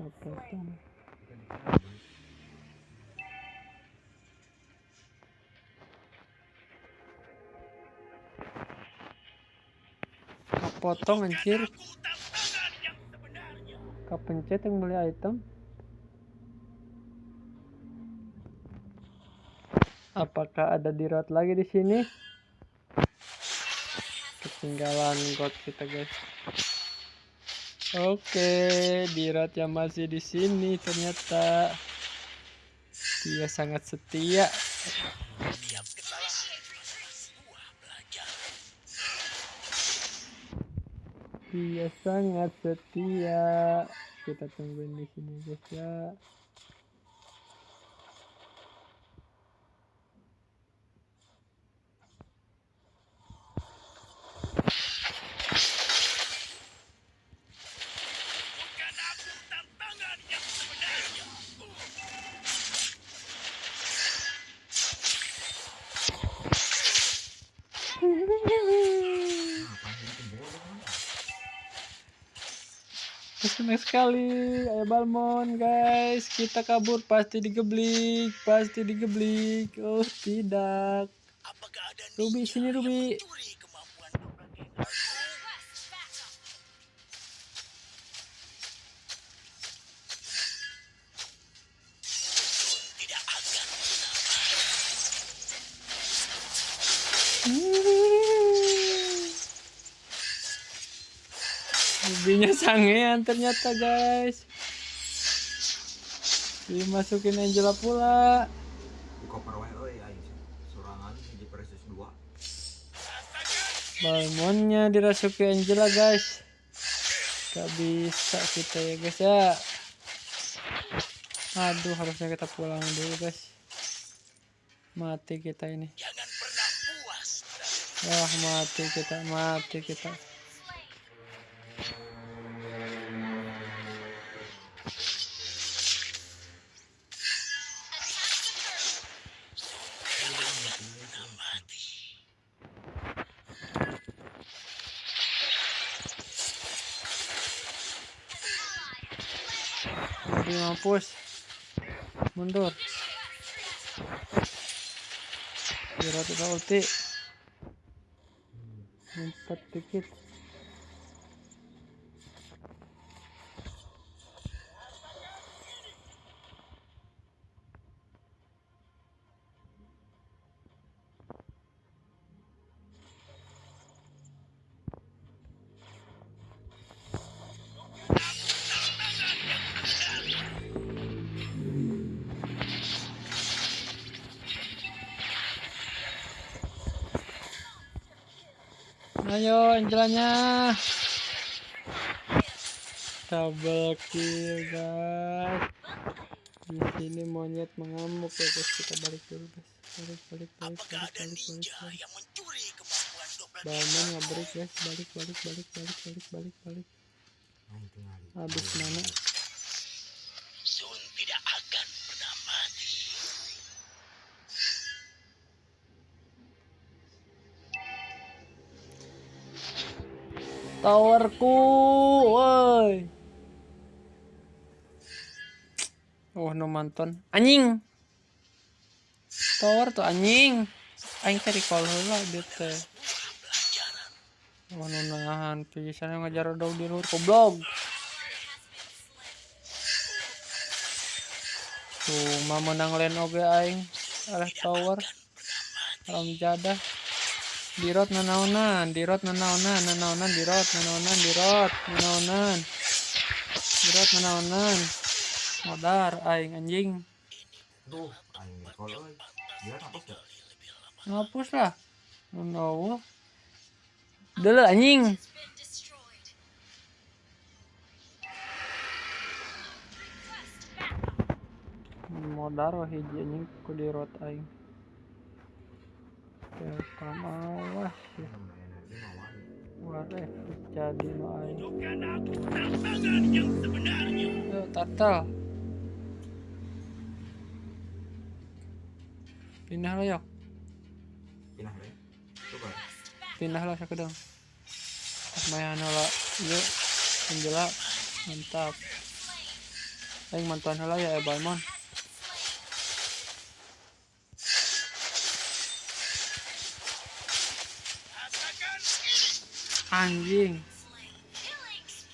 Kapotong. Kapotong anjir. Kepencet yang beli item. Apakah ada di road lagi di sini? Ketinggalan god kita guys. Oke, di road yang masih di sini ternyata dia sangat setia. Dia sangat setia. Kita tungguin di sini guys ya. Senang sekali, ayo Balmon guys, kita kabur. Pasti digeblik, pasti digeblik. Oh tidak, Ruby sini Ruby. Rubinya sangean ternyata guys. Dimasukin Angela pula. di koper wae euy aing sorangan di Precious 2 Balmonnya dirasuki Angela guys. Gak bisa kita ya guys ya. Aduh harusnya kita pulang dulu guys. Mati kita ini. Wah mati kita, mati kita. Jadi mampus. Mundur. Kira kita ulti. Empat dikit. Ayo Angelanya. Double kill guys. Di sini monyet mengamuk ya guys. Kita balik dulu guys. Balik balik balik Apakah balik balik balik. ninja balik. yang mencuri guys. Balik balik balik balik balik balik balik. tinggal Habis mana? Towerku, woi. Oh, no manton. Anjing. Tower tuh anjing. Aing tadi call heula dia teh. Oh, nu nahan pisan ngajar dong di luar goblok. Tuh, menang lane oge aing. Arah tower. Alam jadah. Di rot nanaonan, di rot nanaonan, nanaonan di rot, nanaonan di rot, nanaonan. Di rot nanaonan. Modar aing anjing. tuh aing euy dia hapus Ngapus lah. Menawa. Dulu anjing. Modar hiji anjing ku di rot aing. Ya. wae Waduh, jadi yang sebenarnya. Yo, turtle. Pindah lo yok. pindah deh coba Pindah lo sakedeng. Mayan lo. Yuk. Menjelak. Mantap. Aing mantuan heula ya Ebalmon. Anjing.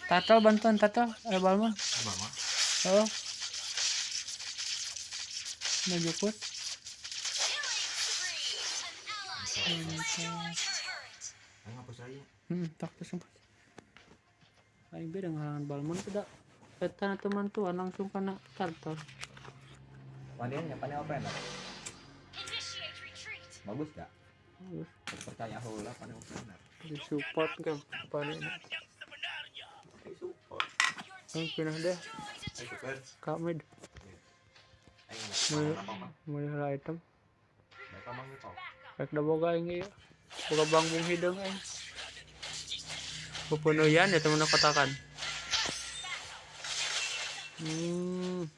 Tato bantuan Tato Ebalmon. Apa mah? Oh. Ngapus aja. Hmm, tak sumpah. Aing beda ngalangan Balmon tidak. Eta teman tuh langsung kena Tato. Pandiannya pandian apa enak? Bagus gak? Bagus. Percaya heula pandian apa Di support Yang sebenarnya. Ayo support. Aing pindah deh ke mulai hela item. Mereka mah gitu. Rek da boga aing ieu. Boga bangbung hidung aing. Pepenuhan ya temen katakan. Hmm.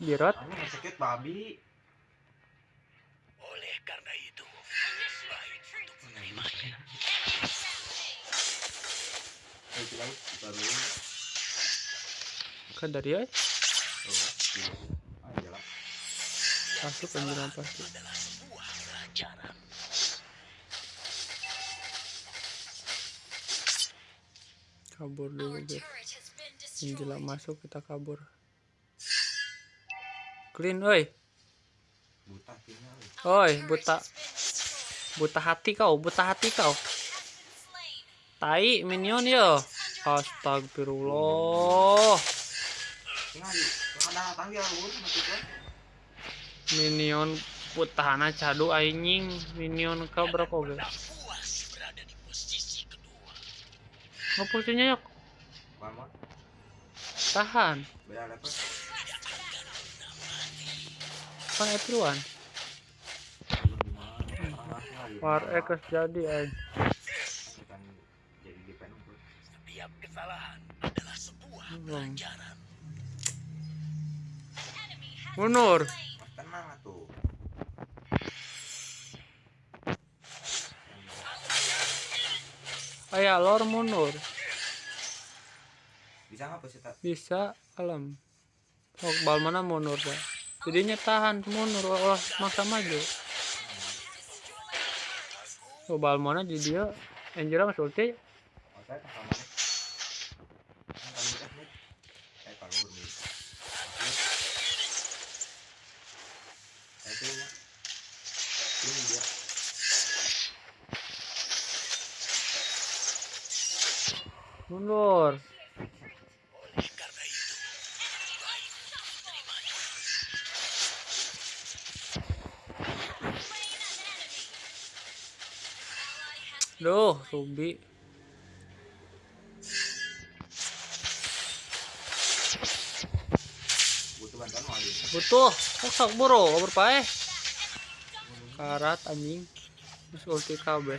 Dirot. Sakit babi. Oleh karena itu, baik untuk menerimanya. Kita dulu. Kan dari ay. Oh, gitu. Ayo jalan. Masuk anjir pasti. Kabur dulu guys. Menjelang masuk kita kabur. Clean oi. Oi, buta buta hati kau, buta hati kau. Tai minion yo. Astagfirullah. Minion putahana cadu anjing. Minion kau berapa kedua. Ngapusnya yuk. Tahan. Kan everyone. War X jadi anjing. Setiap kesalahan adalah sebuah Hmm. pelajaran. Mundur. Mas tenang atuh. Ayah lor mundur. Bisa nggak sih? Bisa alam. Oh, bal mana mundur dah. Jadinya tahan mundur olah maksa maju. Oh, bal mana di dia Angela mas ulti Oh, saya tak sama nih. Kan kami tes nih. Eh, kalau nih. Eh, itu ya. Ini dia. Mundur. Duh, Ruby. Butuh. Sok bro, berpae. Karat anjing. Terus ulti KB.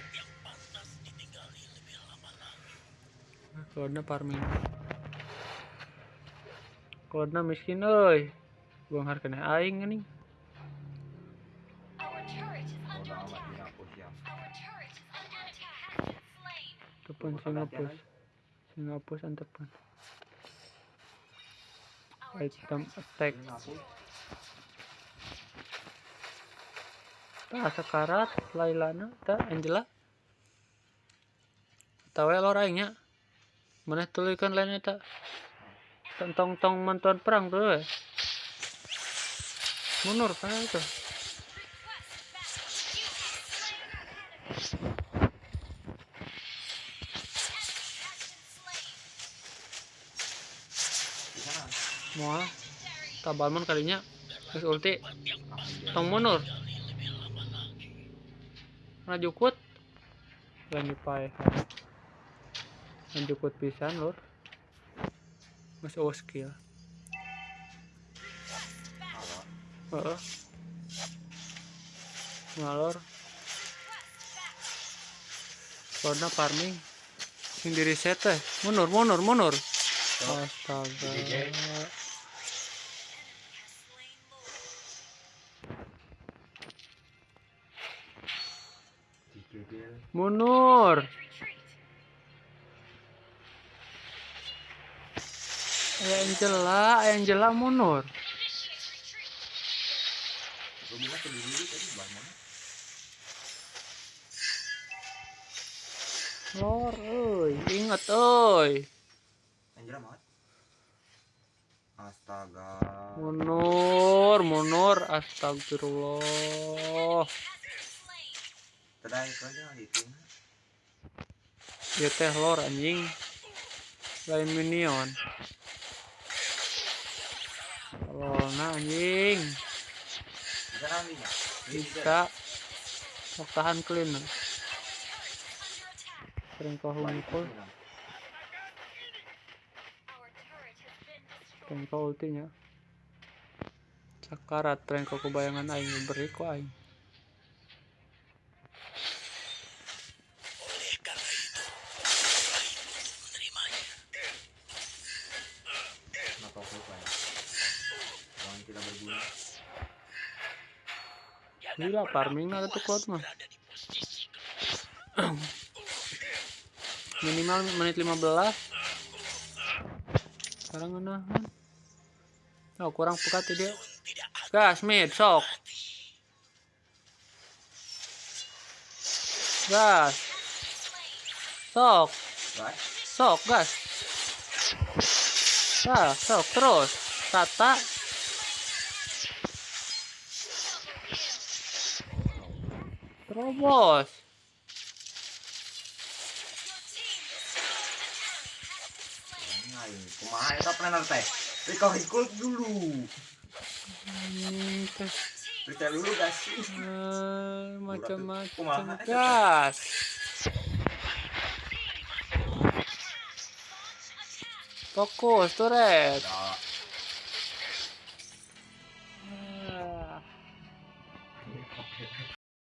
Klodna farming. Klodna miskin euy. Buang harganya aing ya. Tepan sing ngapus. Sing ngapus antepan. Item attack. Ini. Tah sekarat Lailana tah Angela. Tahu lor Mana tulikan lainnya tak? Tentang tong mantuan perang tuh. we. Mundur kan itu. Mau tabalman kalinya. Terus ulti tong mundur. Nah jukut. Lagi pae. Nah jukut pisan lur. Masih oh skill. Ngalor. Karena farming. Sing di reset teh. Mundur, mundur, mundur. Astaga. Mundur. Angela, Angela mundur. Mana? Lor, euy, inget euy. Anjir amat. Astaga. Mundur, mundur, astagfirullah. Itu. Ieu teh lor anjing. Lain minion. Lorna anjing. Bisa. Sok tahan clean. Sering kau hungkul, sering kau ultinya. Sakarat, sering kau kebayangan aing beri ku aing. Gila, farming ada tuh kuat mah. Minimal menit 15. Sekarang menahan. Oh, kurang pekat ya dia. Gas, mid, sok. Gas. Sok, sok, gas. Gas, sok, terus. Tata. Terobos. ngain. Kumaha eta planner teh? Recovery cool dulu. Eh, macam-macam gas. Fokus, turret.